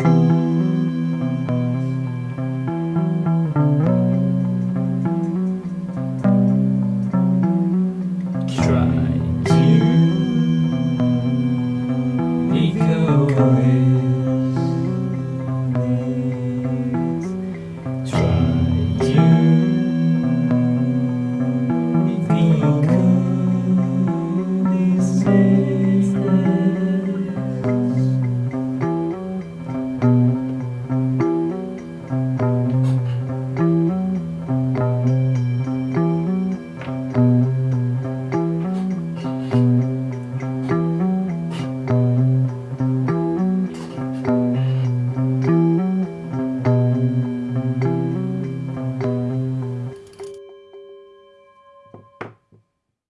Peace.